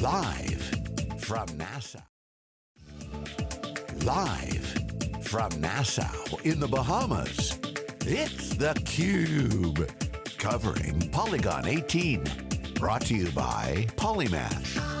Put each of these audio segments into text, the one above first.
Live from Nassau. Live from Nassau in the Bahamas. It's theCUBE. Covering Polycon 18. Brought to you by Polymath.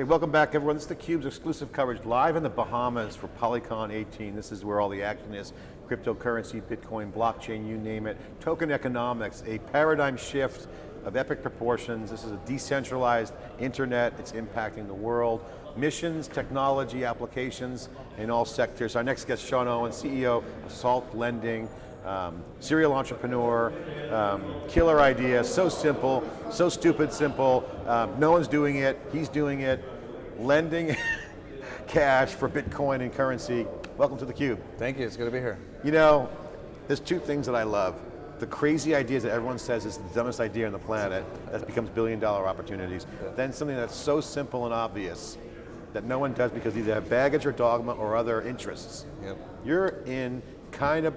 Hey, welcome back everyone. This is theCUBE's exclusive coverage live in the Bahamas for Polycon 18. This is where all the action is. Cryptocurrency, Bitcoin, blockchain, you name it. Token economics, a paradigm shift of epic proportions. This is a decentralized internet, it's impacting the world. Missions, technology, applications in all sectors. Our next guest, Sean Owen, CEO of Salt Lending, um, serial entrepreneur, um, killer idea, so simple, so stupid simple. Um, no one's doing it, he's doing it. Lending cash for Bitcoin and currency. Welcome to theCUBE. Thank you, it's good to be here. You know, there's two things that I love the crazy ideas that everyone says is the dumbest idea on the planet that becomes billion dollar opportunities. Yeah. Then something that's so simple and obvious that no one does because either have baggage or dogma or other interests. Yep. You're in kind of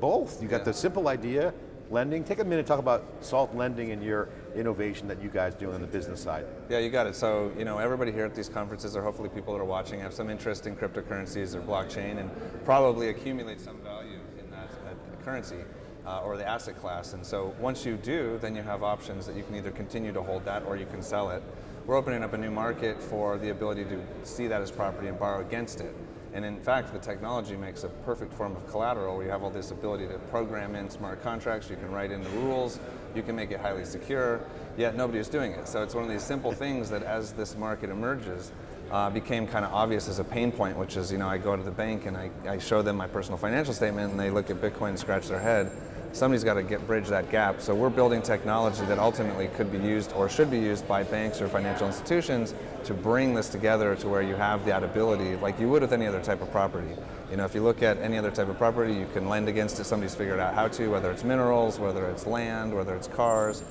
both. You got yeah. the simple idea, lending. Take a minute to talk about salt lending and your innovation that you guys do on the business side. Yeah, you got it. So, you know, everybody here at these conferences, or hopefully people that are watching, have some interest in cryptocurrencies or blockchain and probably accumulate some value in that, that currency uh, or the asset class. And so once you do, then you have options that you can either continue to hold that or you can sell it. We're opening up a new market for the ability to see that as property and borrow against it. And in fact, the technology makes a perfect form of collateral. Where you have all this ability to program in smart contracts, you can write in the rules, you can make it highly secure, yet nobody is doing it. So it's one of these simple things that as this market emerges, uh, became kind of obvious as a pain point, which is, you know, I go to the bank and I, I show them my personal financial statement and they look at Bitcoin and scratch their head somebody's got to get bridge that gap. So we're building technology that ultimately could be used or should be used by banks or financial institutions to bring this together to where you have that ability like you would with any other type of property. You know, if you look at any other type of property, you can lend against it, somebody's figured out how to, whether it's minerals, whether it's land, whether it's cars.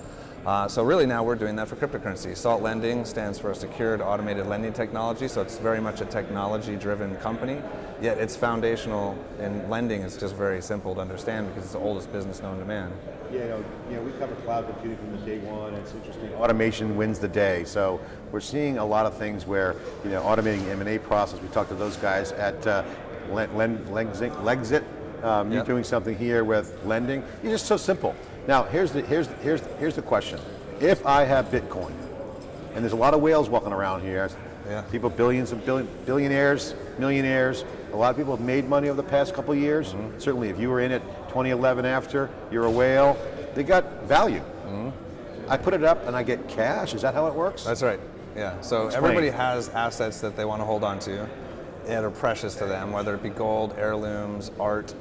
Uh, so really now we're doing that for cryptocurrency. Salt Lending stands for a secured automated lending technology, so it's very much a technology-driven company, yet it's foundational in lending is just very simple to understand because it's the oldest business known to man. Yeah, you know, you know, we cover cloud computing from the day one, it's interesting. Automation wins the day, so we're seeing a lot of things where, you know, automating M&A process, we talked to those guys at uh, Legzit, um, yep. you're doing something here with lending. It's just so simple. Now, here's the, here's, here's, here's the question. If I have Bitcoin, and there's a lot of whales walking around here, yeah. people, billions of billion, billionaires, millionaires, a lot of people have made money over the past couple years. Mm -hmm. Certainly if you were in it 2011 after, you're a whale, they got value. Mm -hmm. I put it up and I get cash, is that how it works? That's right, yeah. So Explain. everybody has assets that they want to hold on to that are precious to them, whether it be gold, heirlooms, art,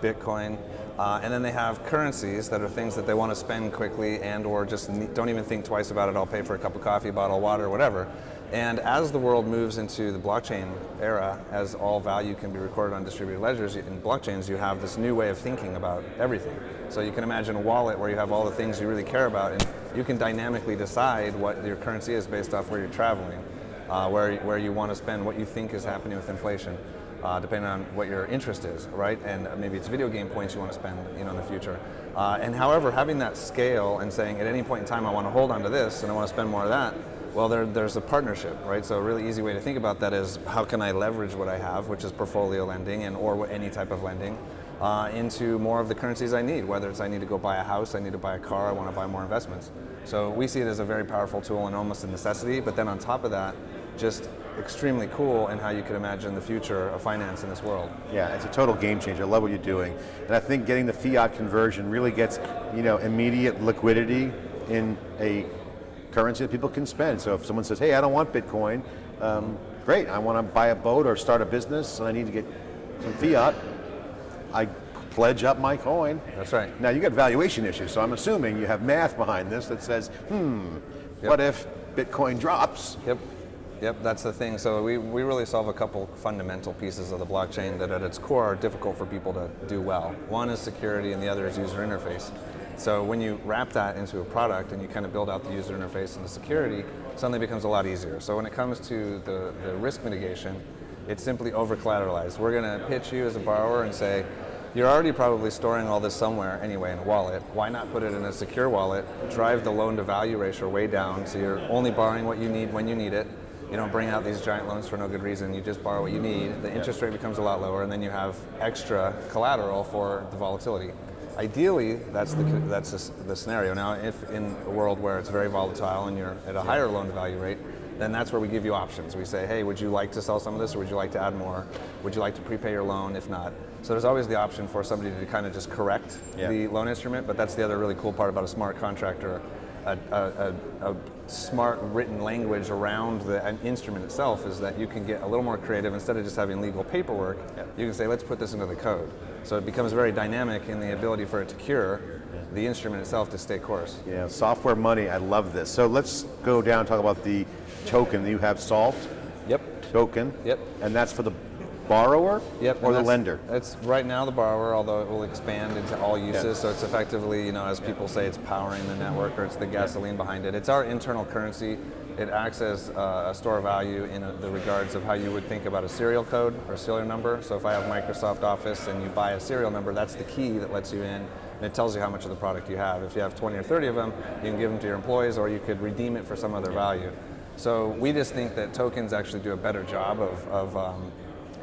Bitcoin. Uh, and then they have currencies that are things that they want to spend quickly and or just don't even think twice about it. I'll pay for a cup of coffee, bottle of water, whatever. And as the world moves into the blockchain era, as all value can be recorded on distributed ledgers, in blockchains you have this new way of thinking about everything. So you can imagine a wallet where you have all the things you really care about and you can dynamically decide what your currency is based off where you're traveling, uh, where, where you want to spend, what you think is happening with inflation uh, depending on what your interest is, right? And maybe it's video game points you want to spend you know, in the future. Uh, and however, having that scale and saying at any point in time I want to hold on to this and I want to spend more of that, well, there, there's a partnership, right? So a really easy way to think about that is how can I leverage what I have, which is portfolio lending and or any type of lending, uh, into more of the currencies I need, whether it's I need to go buy a house, I need to buy a car, I want to buy more investments. So we see it as a very powerful tool and almost a necessity, but then on top of that, just extremely cool in how you could imagine the future of finance in this world. Yeah, it's a total game changer. I love what you're doing. And I think getting the fiat conversion really gets you know, immediate liquidity in a currency that people can spend. So if someone says, hey, I don't want Bitcoin, um, great, I want to buy a boat or start a business and I need to get some fiat, I pledge up my coin. That's right. Now you got valuation issues, so I'm assuming you have math behind this that says, hmm, yep. what if Bitcoin drops? Yep. Yep, that's the thing. So we, we really solve a couple fundamental pieces of the blockchain that at its core are difficult for people to do well. One is security and the other is user interface. So when you wrap that into a product and you kind of build out the user interface and the security, suddenly becomes a lot easier. So when it comes to the, the risk mitigation, it's simply over collateralized. We're going to pitch you as a borrower and say, you're already probably storing all this somewhere anyway in a wallet. Why not put it in a secure wallet, drive the loan to value ratio way down so you're only borrowing what you need when you need it. You don't bring out these giant loans for no good reason. You just borrow what you need. The interest rate becomes a lot lower, and then you have extra collateral for the volatility. Ideally, that's the that's the, scenario. Now, if in a world where it's very volatile and you're at a higher loan to value rate, then that's where we give you options. We say, hey, would you like to sell some of this or would you like to add more? Would you like to prepay your loan? If not, so there's always the option for somebody to kind of just correct yeah. the loan instrument. But that's the other really cool part about a smart contractor. A, a, a, a smart written language around the an instrument itself is that you can get a little more creative instead of just having legal paperwork. Yeah. You can say, let's put this into the code. So it becomes very dynamic in the ability for it to cure the instrument itself to stay course. Yeah, software money, I love this. So let's go down and talk about the token that you have SALT. Yep. Token. Yep. And that's for the borrower yep, or the lender? It's right now the borrower, although it will expand into all uses. So it's effectively, you know, as people say, it's powering the network or it's the gasoline behind it. It's our internal currency. It acts as uh, a store of value in a, the regards of how you would think about a serial code or a serial number. So if I have Microsoft Office and you buy a serial number, that's the key that lets you in and it tells you how much of the product you have. If you have 20 or 30 of them, you can give them to your employees or you could redeem it for some other value. So we just think that tokens actually do a better job of, of um,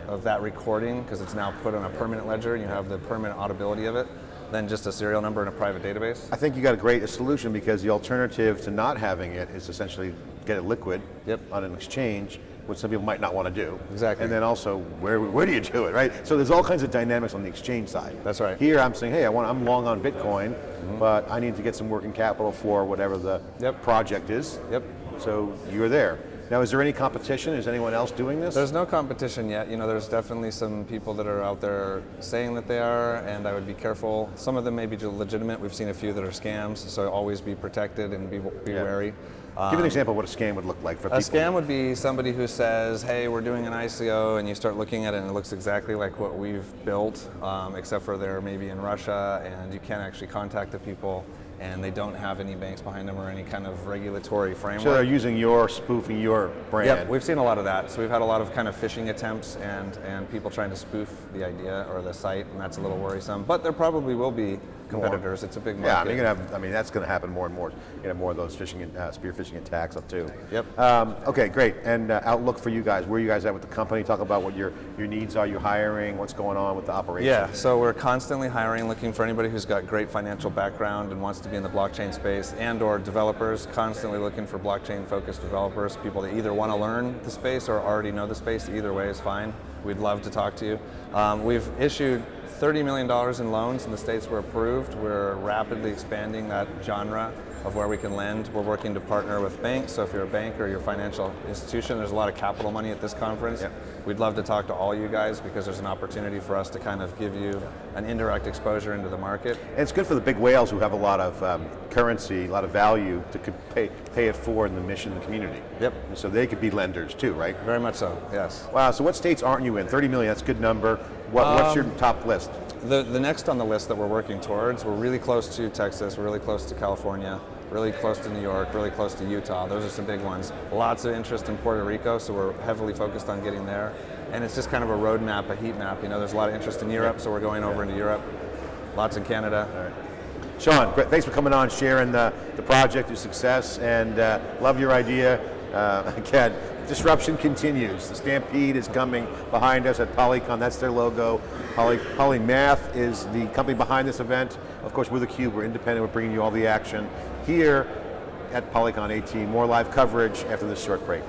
of that recording because it's now put on a permanent ledger and you have the permanent auditability of it than just a serial number in a private database. I think you got a great solution because the alternative to not having it is essentially get it liquid yep. on an exchange which some people might not want to do. Exactly. And then also, where, where do you do it, right? So there's all kinds of dynamics on the exchange side. That's right. Here I'm saying, hey, I want, I'm long on Bitcoin, mm -hmm. but I need to get some working capital for whatever the yep. project is. Yep. So you're there. Now, is there any competition? Is anyone else doing this? There's no competition yet. You know, there's definitely some people that are out there saying that they are, and I would be careful. Some of them may be legitimate. We've seen a few that are scams, so always be protected and be, be yeah. wary. Um, Give an example of what a scam would look like for a people. A scam would be somebody who says, hey, we're doing an ICO, and you start looking at it and it looks exactly like what we've built, um, except for they're maybe in Russia, and you can't actually contact the people and they don't have any banks behind them or any kind of regulatory framework. So they're using your, spoofing your brand. Yep, we've seen a lot of that. So we've had a lot of kind of phishing attempts and, and people trying to spoof the idea or the site, and that's a little worrisome. But there probably will be competitors. More. It's a big market. Yeah, I mean, you're gonna have, I mean, that's going to happen more and more. You know, more of those phishing, uh, spear phishing attacks up too. Yep. Um, okay, great. And uh, outlook for you guys. Where are you guys at with the company? Talk about what your your needs are. You hiring? What's going on with the operation? Yeah. So we're constantly hiring, looking for anybody who's got great financial background and wants to be in the blockchain space, and/or developers. Constantly looking for blockchain-focused developers, people that either want to learn the space or already know the space. Either way is fine. We'd love to talk to you. Um, we've issued $30 million in loans in the states we're approved. We're rapidly expanding that genre of where we can lend. We're working to partner with banks, so if you're a bank or you're a financial institution, there's a lot of capital money at this conference. Yep. We'd love to talk to all you guys because there's an opportunity for us to kind of give you an indirect exposure into the market. And it's good for the big whales who have a lot of um, currency, a lot of value to pay, pay it forward in the mission of the community. Yep. And so they could be lenders too, right? Very much so, yes. Wow, so what states aren't you in? 30 million, that's a good number. What, um, what's your top list? The, the next on the list that we're working towards, we're really close to Texas, we're really close to California, really close to New York, really close to Utah. Those are some big ones. Lots of interest in Puerto Rico, so we're heavily focused on getting there. And it's just kind of a roadmap, a heat map. You know, there's a lot of interest in Europe, so we're going over into Europe. Lots in Canada. Sean, thanks for coming on, sharing the, the project, your success, and uh, love your idea. Uh, again, disruption continues. The Stampede is coming behind us at Polycon. That's their logo. Poly, Polymath is the company behind this event. Of course, we're theCUBE. We're independent. We're bringing you all the action here at Polycon 18. More live coverage after this short break.